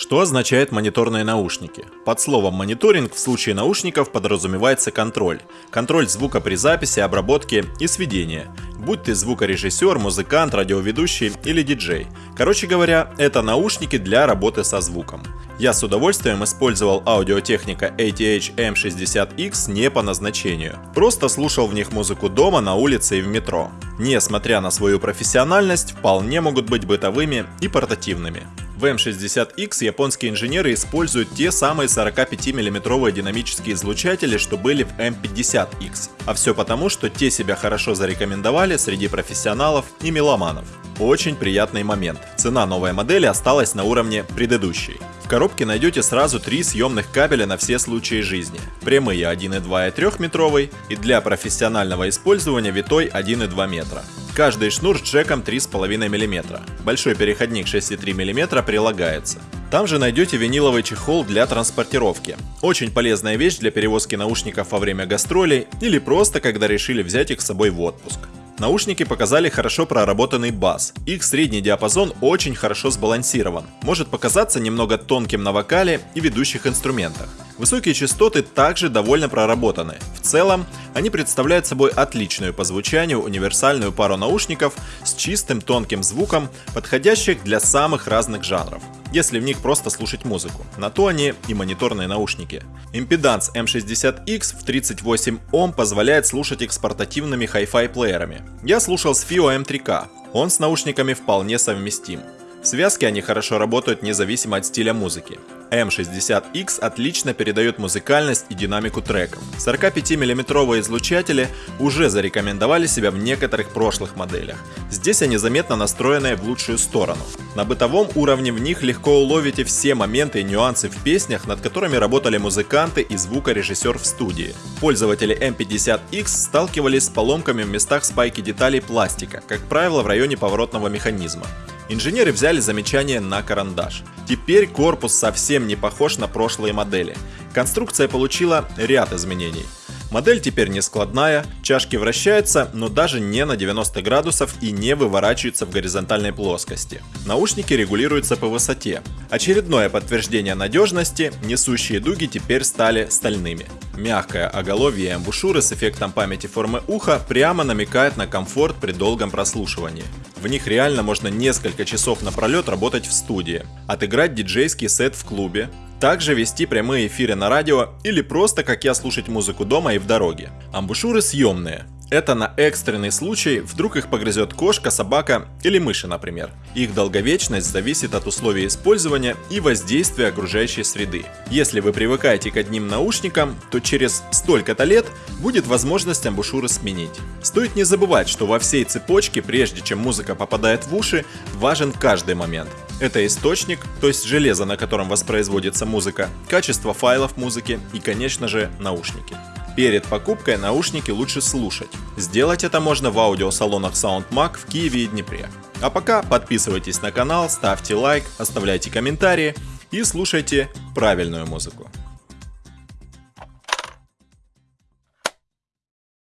Что означает мониторные наушники? Под словом мониторинг в случае наушников подразумевается контроль. Контроль звука при записи, обработке и сведении. Будь ты звукорежиссер, музыкант, радиоведущий или диджей. Короче говоря, это наушники для работы со звуком. Я с удовольствием использовал аудиотехника ATH M60X не по назначению. Просто слушал в них музыку дома, на улице и в метро. Несмотря на свою профессиональность, вполне могут быть бытовыми и портативными. В M60X японские инженеры используют те самые 45 миллиметровые динамические излучатели, что были в M50X. А все потому, что те себя хорошо зарекомендовали среди профессионалов и меломанов. Очень приятный момент. Цена новой модели осталась на уровне предыдущей. Коробке найдете сразу три съемных кабеля на все случаи жизни. Прямые 1,2 и 3 метровый и для профессионального использования витой 1,2 метра. Каждый шнур с джеком 3,5 мм. Большой переходник 6,3 мм прилагается. Там же найдете виниловый чехол для транспортировки. Очень полезная вещь для перевозки наушников во время гастролей или просто когда решили взять их с собой в отпуск. Наушники показали хорошо проработанный бас. Их средний диапазон очень хорошо сбалансирован. Может показаться немного тонким на вокале и ведущих инструментах. Высокие частоты также довольно проработаны. В целом, они представляют собой отличную по звучанию универсальную пару наушников с чистым тонким звуком, подходящих для самых разных жанров если в них просто слушать музыку. На то они и мониторные наушники. Импеданс M60X в 38 Ом позволяет слушать их с портативными Hi-Fi плеерами. Я слушал с FIO M3K, он с наушниками вполне совместим. В связке они хорошо работают независимо от стиля музыки. M60X отлично передает музыкальность и динамику треков. 45 миллиметровые излучатели уже зарекомендовали себя в некоторых прошлых моделях. Здесь они заметно настроены в лучшую сторону. На бытовом уровне в них легко уловите все моменты и нюансы в песнях, над которыми работали музыканты и звукорежиссер в студии. Пользователи M50X сталкивались с поломками в местах спайки деталей пластика, как правило в районе поворотного механизма. Инженеры взяли замечание на карандаш. Теперь корпус совсем не похож на прошлые модели. Конструкция получила ряд изменений. Модель теперь не складная, чашки вращаются, но даже не на 90 градусов и не выворачиваются в горизонтальной плоскости. Наушники регулируются по высоте. Очередное подтверждение надежности, несущие дуги теперь стали стальными. Мягкое оголовье и амбушюры с эффектом памяти формы уха прямо намекают на комфорт при долгом прослушивании. В них реально можно несколько часов напролет работать в студии, отыграть диджейский сет в клубе, также вести прямые эфиры на радио или просто, как я, слушать музыку дома и в дороге. Амбушюры съемные, это на экстренный случай, вдруг их погрызет кошка, собака или мыши, например. Их долговечность зависит от условий использования и воздействия окружающей среды. Если вы привыкаете к одним наушникам, то через столько-то лет будет возможность амбушюры сменить. Стоит не забывать, что во всей цепочке, прежде чем музыка попадает в уши, важен каждый момент. Это источник, то есть железо, на котором воспроизводится музыка, качество файлов музыки и, конечно же, наушники. Перед покупкой наушники лучше слушать. Сделать это можно в аудиосалонах SoundMag в Киеве и Днепре. А пока подписывайтесь на канал, ставьте лайк, оставляйте комментарии и слушайте правильную музыку.